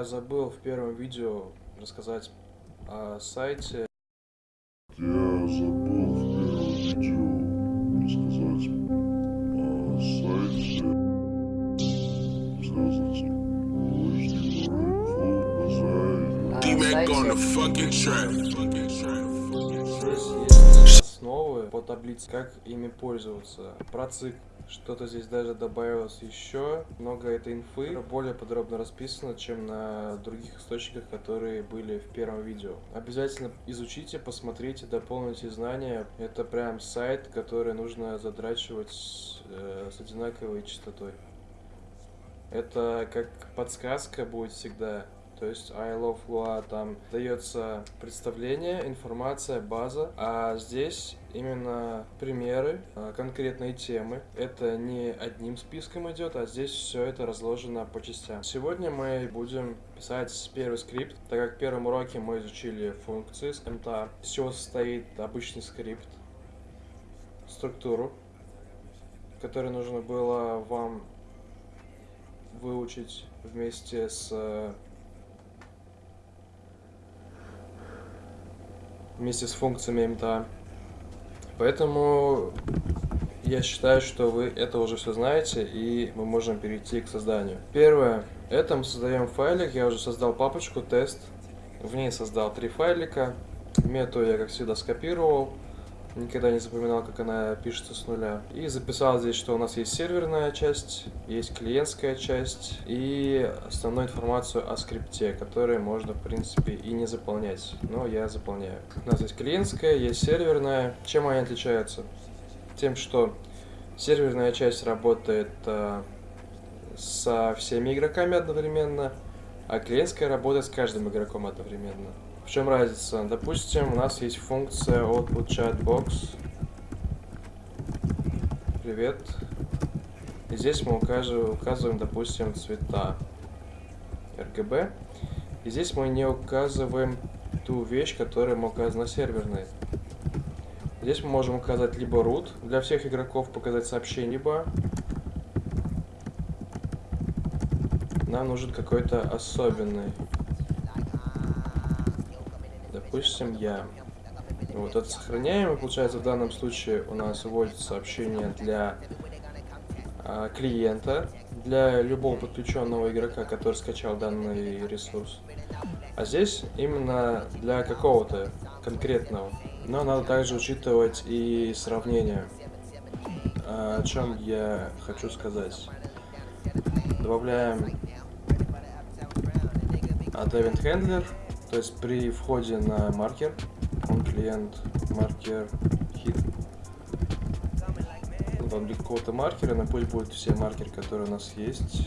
Я забыл в первом видео рассказать о сайте. Я забыл в первом видео рассказать о сайте, связанном с основы по таблице, как ими пользоваться. Про цикл. Что-то здесь даже добавилось еще. Много этой инфы более подробно расписано, чем на других источниках, которые были в первом видео. Обязательно изучите, посмотрите, дополните знания. Это прям сайт, который нужно задрачивать э, с одинаковой частотой. Это как подсказка будет всегда. То есть I love Lua там дается представление, информация, база, а здесь именно примеры, а, конкретные темы. Это не одним списком идет, а здесь все это разложено по частям. Сегодня мы будем писать первый скрипт, так как в первом уроке мы изучили функции с МТА, из чего состоит обычный скрипт, структуру, которую нужно было вам выучить вместе с вместе с функциями МТА. Поэтому я считаю, что вы это уже все знаете, и мы можем перейти к созданию. Первое. Это мы создаем файлик. Я уже создал папочку тест. В ней создал три файлика. Мету я, как всегда, скопировал никогда не запоминал, как она пишется с нуля. И записал здесь, что у нас есть серверная часть, есть клиентская часть и основную информацию о скрипте, которую можно, в принципе, и не заполнять. Но я заполняю. У нас есть клиентская, есть серверная. Чем они отличаются? Тем, что серверная часть работает э, со всеми игроками одновременно, а клиентская работает с каждым игроком одновременно. В чем разница? Допустим, у нас есть функция output chatbox. Привет. И здесь мы указываем, указываем, допустим, цвета RGB. И здесь мы не указываем ту вещь, которая мы указана серверной. Здесь мы можем указать либо root для всех игроков, показать сообщение, либо нам нужен какой-то особенный допустим, я. Вот это сохраняем, и получается в данном случае у нас вводится сообщение для а, клиента, для любого подключенного игрока, который скачал данный ресурс. А здесь именно для какого-то конкретного. Но надо также учитывать и сравнение. А, о чем я хочу сказать. Добавляем Add Event Handler то есть при входе на маркер, он клиент маркер hit, для какого-то маркера, но пусть будут все маркеры, которые у нас есть.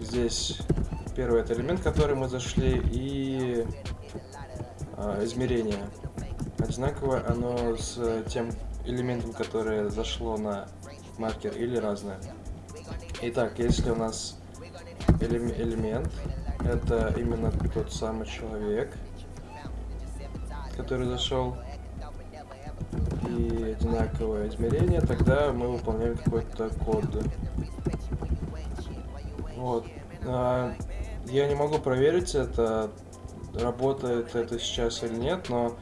Здесь первый это элемент, который мы зашли, и а, измерение. Одинаковое оно с тем элементом, которое зашло на маркер, или разное. Итак, если у нас элемент это именно тот самый человек, который зашел и одинаковое измерение, тогда мы выполняем какой-то код. Вот. А, я не могу проверить это, работает это сейчас или нет, но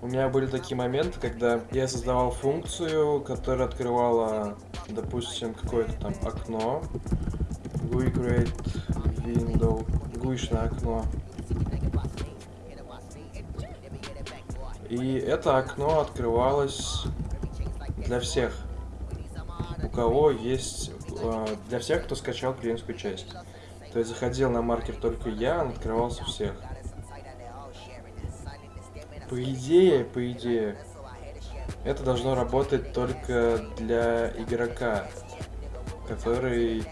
у меня были такие моменты, когда я создавал функцию, которая открывала, допустим, какое-то там окно, we create window гуишное окно. И это окно открывалось для всех, у кого есть, э, для всех, кто скачал клиентскую часть. То есть заходил на маркер только я, он открывался всех. По идее, по идее, это должно работать только для игрока, который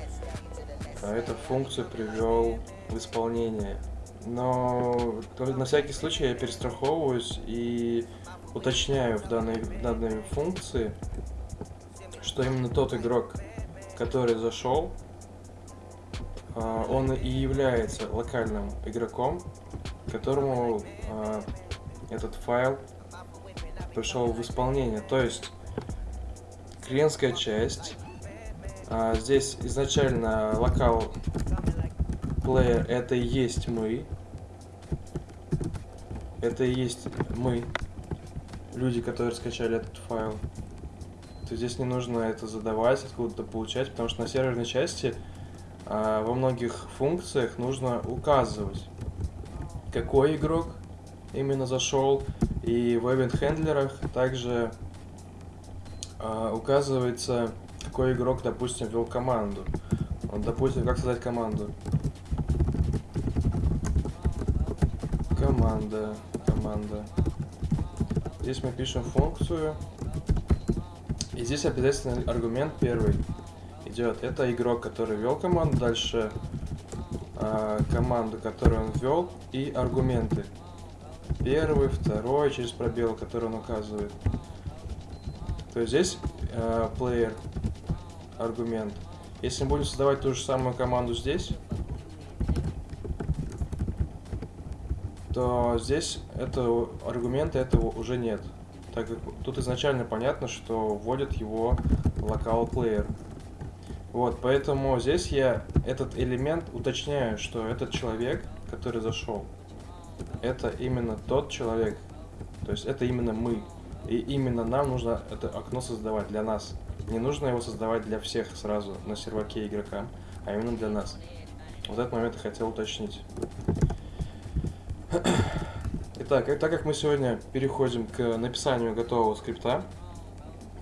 э, эту функцию привел в исполнение. Но на всякий случай я перестраховываюсь и уточняю в данной, в данной функции, что именно тот игрок, который зашел, а, он и является локальным игроком, которому а, этот файл пришел в исполнение. То есть клиентская часть, а, здесь изначально локал player это и есть мы. Это и есть мы. Люди, которые скачали этот файл. То здесь не нужно это задавать, откуда-то получать, потому что на серверной части а, во многих функциях нужно указывать, какой игрок именно зашел, и в event-хендлерах также а, указывается, какой игрок, допустим, ввел команду. Вот, допустим, как создать команду. Команда, команда. Здесь мы пишем функцию. И здесь обязательно аргумент первый идет. Это игрок, который ввел команду, дальше э, команду, которую он ввел, и аргументы. Первый, второй, через пробел, который он указывает. То есть здесь э, player аргумент. Если мы будем создавать ту же самую команду здесь, то здесь этого аргумента этого уже нет. Так как тут изначально понятно, что вводит его local player. Вот, поэтому здесь я этот элемент уточняю, что этот человек, который зашел, это именно тот человек. То есть это именно мы. И именно нам нужно это окно создавать для нас. Не нужно его создавать для всех сразу на серваке игрокам, а именно для нас. Вот этот момент я хотел уточнить. Итак, и так как мы сегодня переходим к написанию готового скрипта,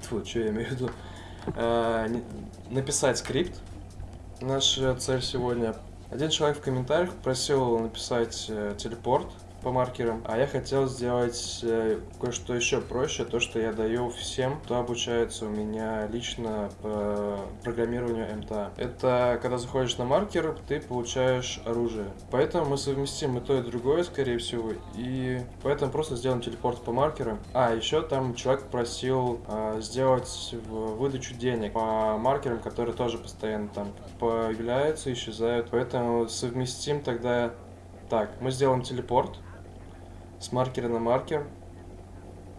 Фу, что я имею в виду, э, написать скрипт, наша цель сегодня. Один человек в комментариях просил написать э, телепорт, по маркерам. А я хотел сделать э, кое-что еще проще, то, что я даю всем, кто обучается у меня лично по программированию МТА. Это когда заходишь на маркер, ты получаешь оружие. Поэтому мы совместим и то, и другое, скорее всего, и поэтому просто сделаем телепорт по маркерам. А, еще там человек просил э, сделать выдачу денег по маркерам, которые тоже постоянно там появляются, исчезают. Поэтому совместим тогда так, мы сделаем телепорт с маркера на маркер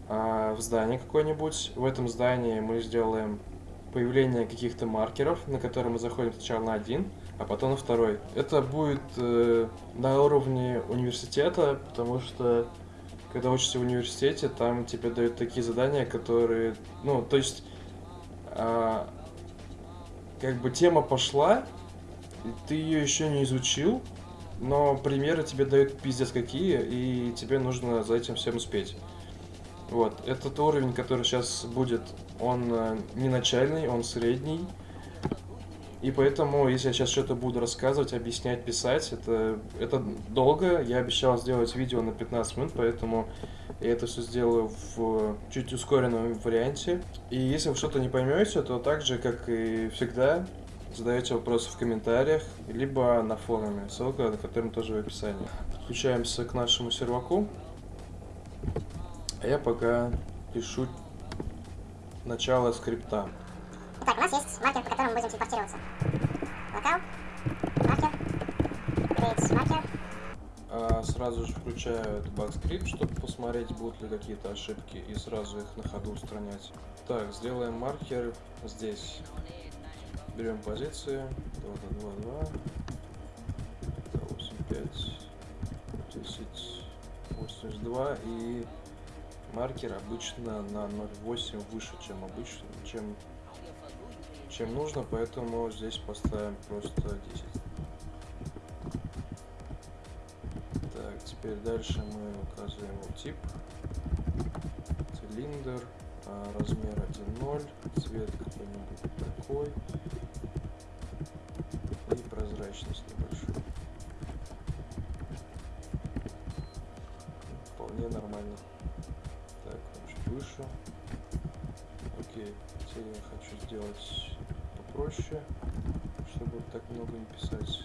а, в здании какое-нибудь. В этом здании мы сделаем появление каких-то маркеров, на которые мы заходим сначала на один, а потом на второй. Это будет э, на уровне университета, потому что когда учишься в университете, там тебе дают такие задания, которые, ну, то есть, э, как бы тема пошла, ты ее еще не изучил, но примеры тебе дают пиздец какие, и тебе нужно за этим всем успеть. Вот, этот уровень, который сейчас будет, он э, не начальный, он средний. И поэтому, если я сейчас что-то буду рассказывать, объяснять, писать, это, это долго. Я обещал сделать видео на 15 минут, поэтому я это все сделаю в чуть ускоренном варианте. И если вы что-то не поймете, то так же, как и всегда, задаете вопросы в комментариях, либо на форуме, ссылка на котором тоже в описании. Подключаемся к нашему серваку. А я пока пишу начало скрипта. Так, у нас есть маркер, по которому будем телепортироваться. Локал, маркер, create маркер. А сразу же включаю этот баг-скрипт, чтобы посмотреть, будут ли какие-то ошибки, и сразу их на ходу устранять. Так, сделаем маркер здесь. Берем позиции. 2, 2, 2, 2. 8, 5, 10, 82 и маркер обычно на 0,8 выше, чем обычно, чем, чем нужно, поэтому здесь поставим просто 10. Так, теперь дальше мы указываем тип, цилиндр, а, размер 1.0, цвет какой-нибудь такой прозрачность небольшую. Вполне нормально. Так, чуть выше. Окей, теперь я хочу сделать попроще, чтобы так много не писать.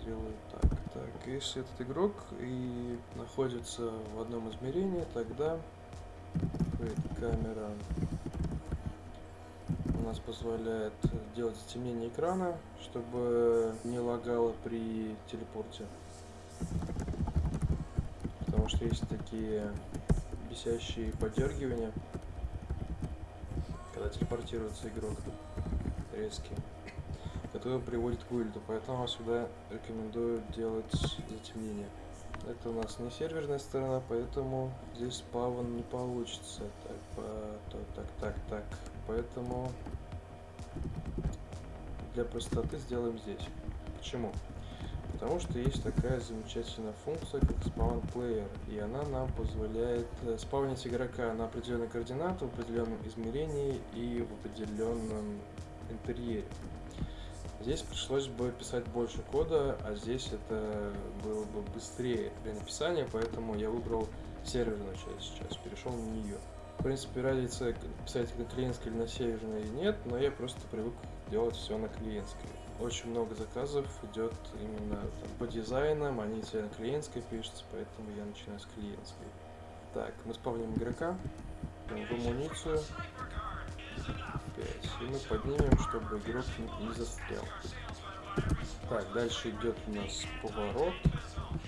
Сделаю так. Так, если этот игрок и находится в одном измерении, тогда камера нас позволяет делать затемнение экрана, чтобы не лагало при телепорте. Потому что есть такие бесящие подергивания, когда телепортируется игрок резкие. который приводит к вылету, поэтому сюда рекомендую делать затемнение. Это у нас не серверная сторона, поэтому здесь спавн не получится. Так, по, то, так, так, так. Поэтому для простоты сделаем здесь. Почему? Потому что есть такая замечательная функция, как spawn player, и она нам позволяет э, спавнить игрока на определенной координаты, в определенном измерении и в определенном интерьере. Здесь пришлось бы писать больше кода, а здесь это было бы быстрее при написании, поэтому я выбрал серверную часть сейчас, перешел на нее. В принципе, разницы писать на клиентской или на серверной нет, но я просто привык делать все на клиентской. Очень много заказов идет именно там, по дизайнам, они все на клиентской пишутся, поэтому я начинаю с клиентской. Так, мы спавним игрока, в амуницию, 5. И мы поднимем, чтобы игрок не, застрял. Так, дальше идет у нас поворот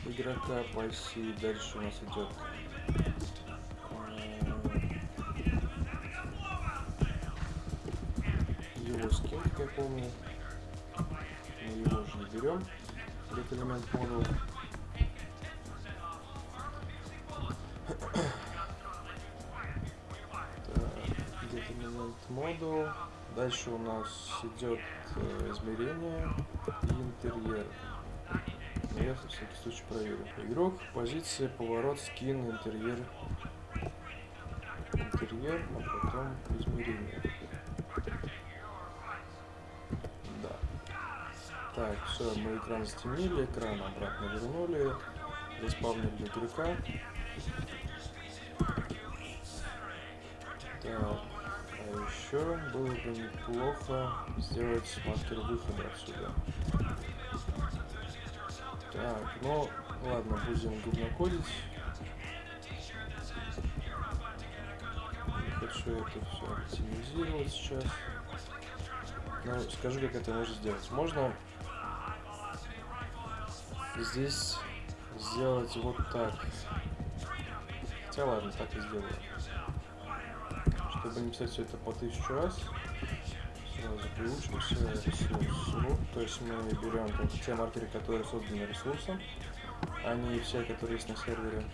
игрока по оси. Дальше у нас идет скин, как я помню. Мы его же не берем. Get элемент модул. Get элемент модул. Дальше у нас идет э, измерение и интерьер. Но я на всякий случай проверю. Игрок, позиция, поворот, скин, интерьер. Интерьер, а потом измерение. Так, все, мы экран затемнили, экран обратно вернули. Заспавнили игрока. Так, а еще было бы неплохо сделать маркер выхода отсюда. Так, ну ладно, будем говнокодить. Хочу это все оптимизировать сейчас. Ну, скажу, как это можно сделать. Можно здесь сделать вот так. Хотя ладно, так и сделаю. Чтобы не писать все это по тысячу раз, сразу приучимся ресурс То есть мы берем только те маркеры, которые созданы ресурсом, а не все, которые есть на сервере.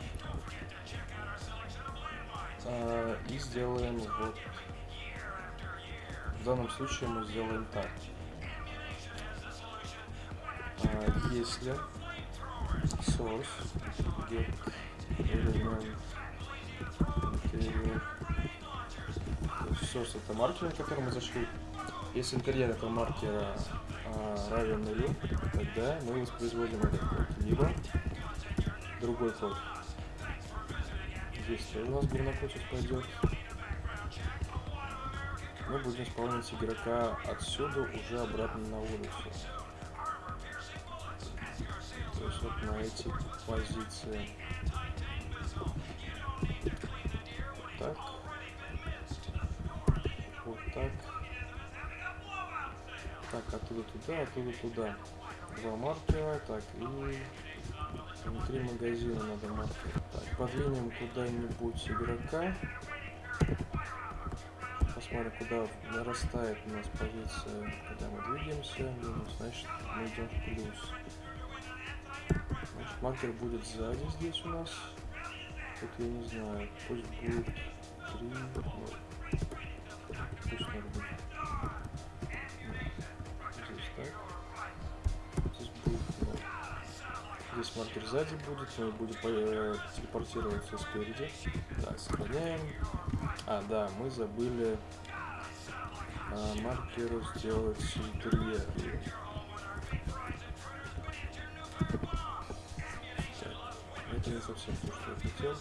А, и сделаем вот в данном случае мы сделаем так. А, если source get element source это маркер, на который мы зашли. Если интерьер этого маркера а, равен нулю, тогда мы воспроизводим этот код. Либо другой код. Здесь тоже у нас говнокод сейчас пойдет мы будем исполнять игрока отсюда уже обратно на улицу. Вот на эти позиции. Так. Вот так. Так, оттуда туда, оттуда туда. Два маркера. Так, и внутри магазина надо маркер. Так, подвинем куда-нибудь игрока посмотрим, куда нарастает у нас позиция, когда мы двигаемся, минус, значит мы идем в плюс. Маркер будет сзади здесь у нас. Тут я не знаю, пусть будет 3, нет. Пусть может быть. Здесь так. Здесь будет 0. Здесь маркер сзади будет, мы будем э, телепортироваться спереди. Так, сохраняем. А, да, мы забыли а, маркеру сделать интерьер. Совсем то, что я хотел.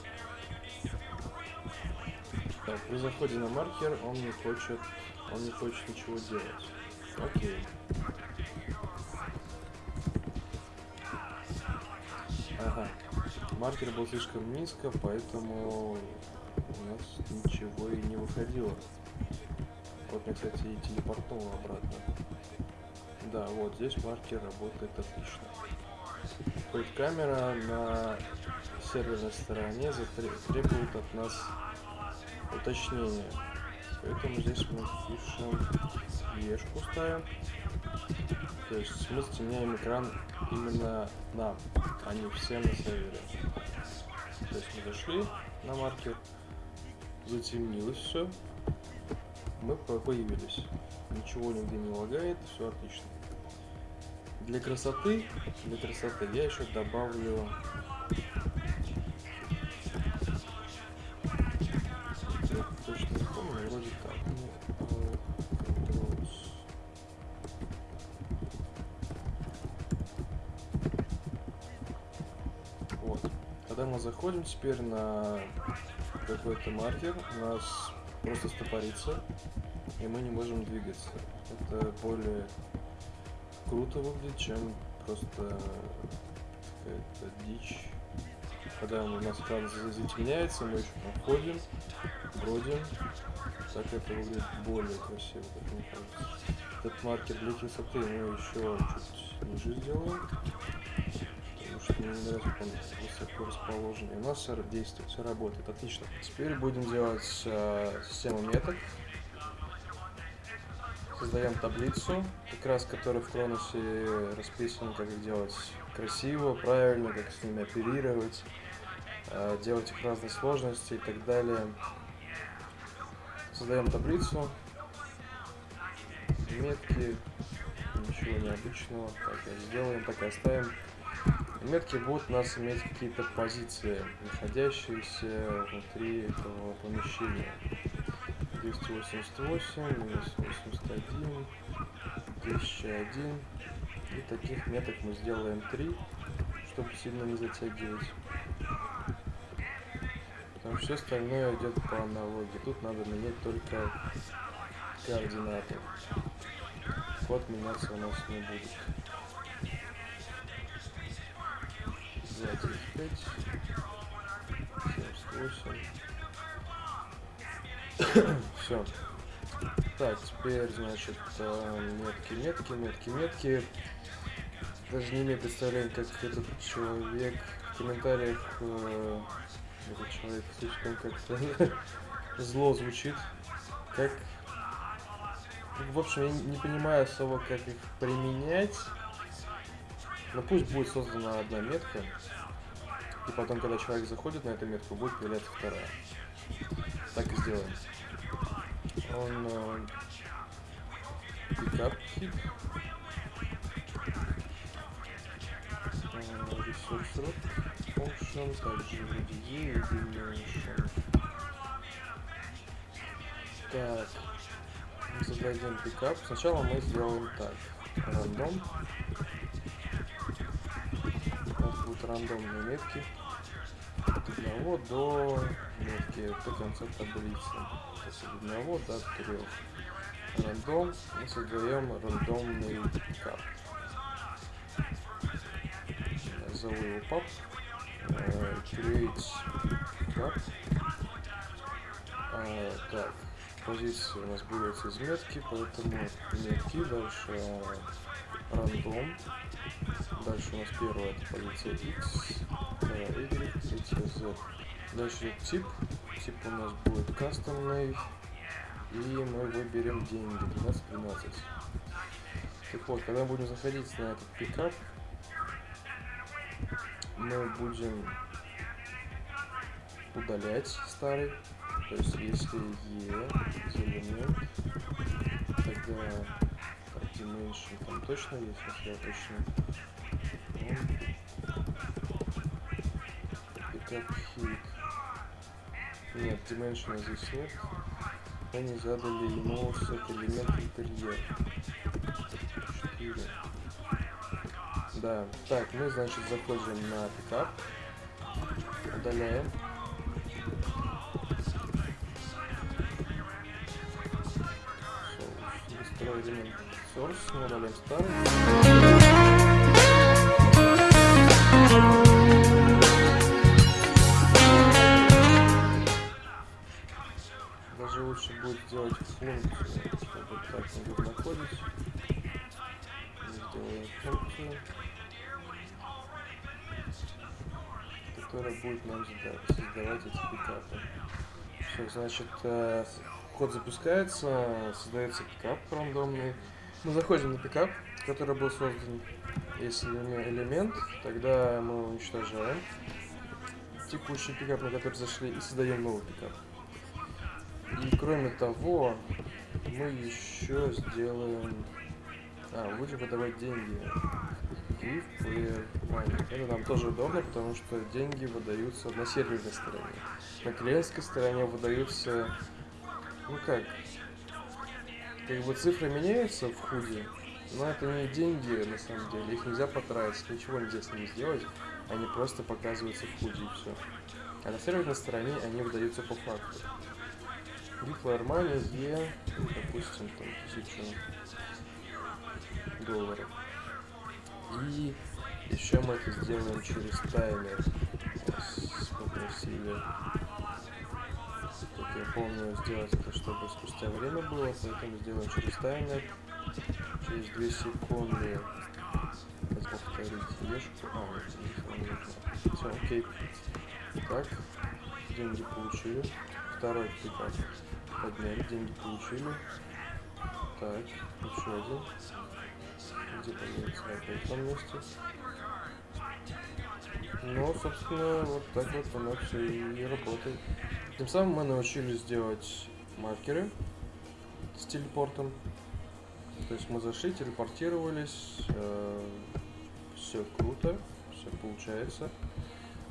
Так, при заходе на маркер он не хочет, он не хочет ничего делать. Окей. Ага. Маркер был слишком низко, поэтому у нас ничего и не выходило. Вот мне, кстати, и телепортнуло обратно. Да, вот здесь маркер работает отлично. То есть камера на серверной стороне требует от нас уточнения. Поэтому здесь мы пишем ешку ставим. То есть мы стеняем экран именно нам, а не всем на сервере. То есть мы зашли на маркер, затемнилось все, мы по- появились. Ничего нигде не лагает, все отлично. Для красоты, для красоты я еще добавлю Заходим теперь на какой-то маркер, у нас просто стопорится, и мы не можем двигаться. Это более круто выглядит, чем просто какая-то дичь. Когда у нас экран за- затемняется, мы еще там ходим, бродим. Так это выглядит более красиво, как мне кажется. Этот маркер для красоты мы еще чуть ниже сделаем. Что мне не нравится, как он высоко расположен. И у нас все действует, все работает. Отлично. Теперь будем делать э, систему меток. Создаем таблицу, как раз которая в Кроносе расписана, как их делать красиво, правильно, как с ними оперировать, э, делать их разной сложности и так далее. Создаем таблицу, метки, ничего необычного, так сделаем, так и оставим. Метки будут нас иметь какие-то позиции, находящиеся внутри этого помещения. 288, 281, 1001. И таких меток мы сделаем 3, чтобы сильно не затягивать. Потому все остальное идет по аналогии. Тут надо менять только координаты. Код меняться у нас не будет. 78. Все. Так, теперь, значит, э, метки, метки, метки, метки. Даже не имею представления, как этот человек в комментариях э, этот человек слишком как-то зло звучит. Как... В общем, я не понимаю особо, как их применять. Но пусть будет создана одна метка. И потом, когда человек заходит на эту метку, будет появляться вторая. Так и сделаем. Он э, пикап хит. Э, Resource root function, также E и dimension. Так, мы зададим пикап. Сначала мы сделаем так. Рандом. Рандомные метки. От 1 до метки до конца таблицы. То есть от 1 до 3. Рандом. Мы создаем рандомный пикап. Назову его пап. Э, Create pickup. А, так, позиции у нас берется из метки, поэтому метки, дальше э, рандом, дальше у нас первая это позиция x, вторая y, третья z. Дальше тип, тип у нас будет кастомный, и мы выберем деньги 12-12. Так вот, когда будем заходить на этот пикап, мы будем удалять старый. То есть если E элемент, тогда dimension там точно есть, если я точно. Pickup hit. Нет, dimension здесь нет. Не задали ему set элемент интерьер. 4. Да, так, мы, значит, заходим на пикап, удаляем. Элемент source, мы удаляем старый. Даже лучше будет сделать функцию, чтобы так не будет находить. Сделаем функцию. которая будет нам сда- создавать эти пикапы. Все, значит, код запускается, создается пикап рандомный. Мы заходим на пикап, который был создан. Если элеме- элемент, тогда мы уничтожаем текущий пикап, на который зашли, и создаем новый пикап. И кроме того, мы еще сделаем... А, будем выдавать деньги. Give player money. Это нам тоже удобно, потому что деньги выдаются на серверной стороне. На клиентской стороне выдаются... Ну как? Как бы цифры меняются в худе, но это не деньги на самом деле. Их нельзя потратить, ничего нельзя с ними сделать. Они просто показываются в худе и все. А на серверной стороне они выдаются по факту. Гифла Армани Е, допустим, там тысячу долларов. И еще мы это сделаем через таймер. Попросили, я помню, сделать это, чтобы спустя время было, поэтому сделаем через таймер. Через 2 секунды повторить ешку. А, нет, Все, окей. Так, деньги получили. Второй пикап подняли, деньги получили. Так, еще один. Где появится опять том месте. Ну, собственно, вот так вот оно все и работает. Тем самым мы научились делать маркеры с телепортом. То есть мы зашли, телепортировались, все круто, все получается.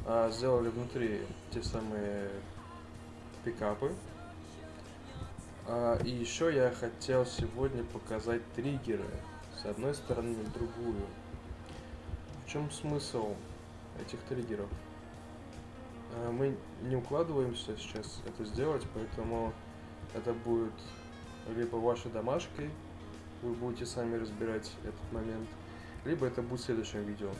А, сделали внутри те самые пикапы. А, и еще я хотел сегодня показать триггеры с одной стороны на другую. В чем смысл этих триггеров? А, мы не укладываемся сейчас это сделать, поэтому это будет либо вашей домашкой, вы будете сами разбирать этот момент, либо это будет в следующем видео.